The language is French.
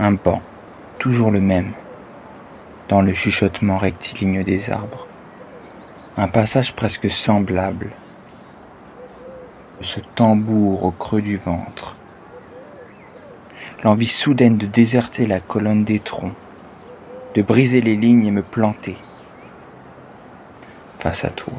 Un banc, toujours le même, dans le chuchotement rectiligne des arbres. Un passage presque semblable, ce tambour au creux du ventre. L'envie soudaine de déserter la colonne des troncs, de briser les lignes et me planter face à toi.